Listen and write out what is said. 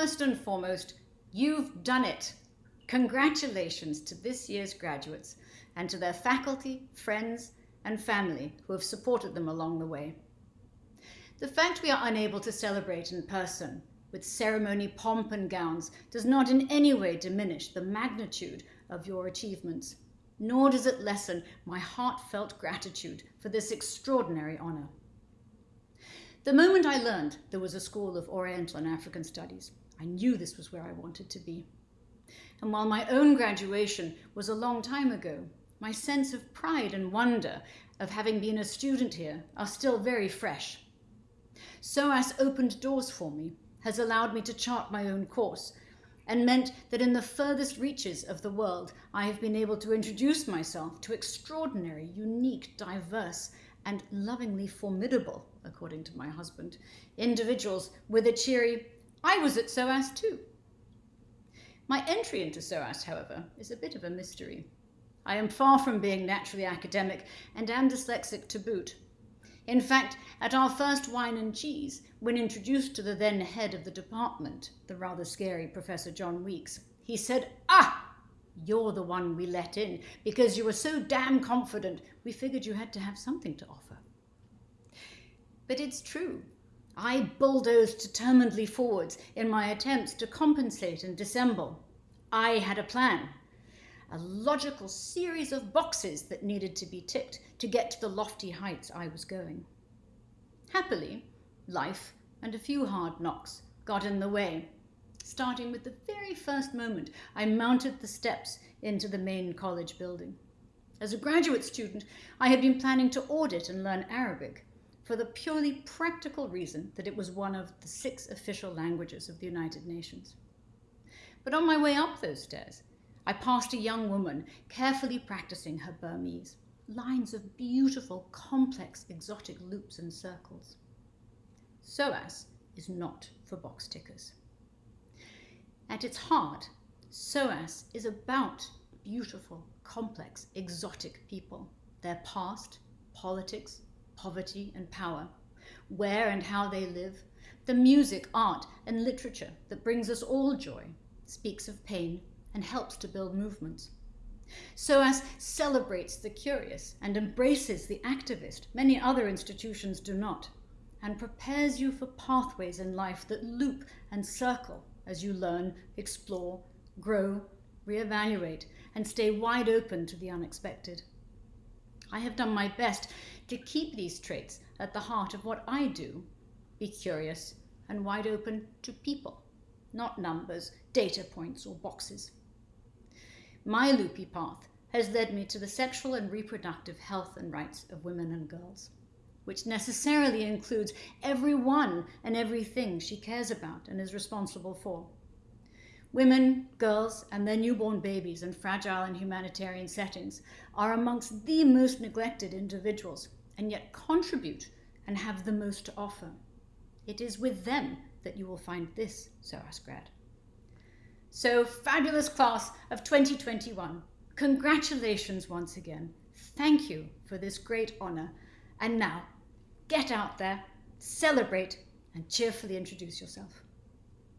First and foremost, you've done it. Congratulations to this year's graduates and to their faculty, friends, and family who have supported them along the way. The fact we are unable to celebrate in person with ceremony pomp and gowns does not in any way diminish the magnitude of your achievements, nor does it lessen my heartfelt gratitude for this extraordinary honour. The moment I learned there was a School of Oriental and African Studies, I knew this was where I wanted to be. And while my own graduation was a long time ago, my sense of pride and wonder of having been a student here are still very fresh. SOAS opened doors for me has allowed me to chart my own course and meant that in the furthest reaches of the world, I have been able to introduce myself to extraordinary, unique, diverse, and lovingly formidable, according to my husband, individuals with a cheery, I was at SOAS too. My entry into SOAS, however, is a bit of a mystery. I am far from being naturally academic and am dyslexic to boot. In fact, at our first wine and cheese, when introduced to the then head of the department, the rather scary Professor John Weeks, he said, Ah, you're the one we let in because you were so damn confident we figured you had to have something to offer. But it's true. I bulldozed determinedly forwards in my attempts to compensate and dissemble. I had a plan, a logical series of boxes that needed to be ticked to get to the lofty heights I was going. Happily, life and a few hard knocks got in the way, starting with the very first moment I mounted the steps into the main college building. As a graduate student, I had been planning to audit and learn Arabic for the purely practical reason that it was one of the six official languages of the United Nations. But on my way up those stairs, I passed a young woman carefully practicing her Burmese, lines of beautiful, complex, exotic loops and circles. SOAS is not for box tickers. At its heart, SOAS is about beautiful, complex, exotic people, their past, politics, poverty and power, where and how they live, the music, art and literature that brings us all joy, speaks of pain and helps to build movements. SOAS celebrates the curious and embraces the activist, many other institutions do not, and prepares you for pathways in life that loop and circle as you learn, explore, grow, reevaluate, and stay wide open to the unexpected. I have done my best to keep these traits at the heart of what I do, be curious and wide open to people, not numbers, data points, or boxes. My loopy path has led me to the sexual and reproductive health and rights of women and girls, which necessarily includes everyone and everything she cares about and is responsible for. Women, girls, and their newborn babies in fragile and humanitarian settings are amongst the most neglected individuals and yet contribute and have the most to offer. It is with them that you will find this SOAS grad. So fabulous class of 2021. Congratulations once again. Thank you for this great honour. And now, get out there, celebrate, and cheerfully introduce yourself.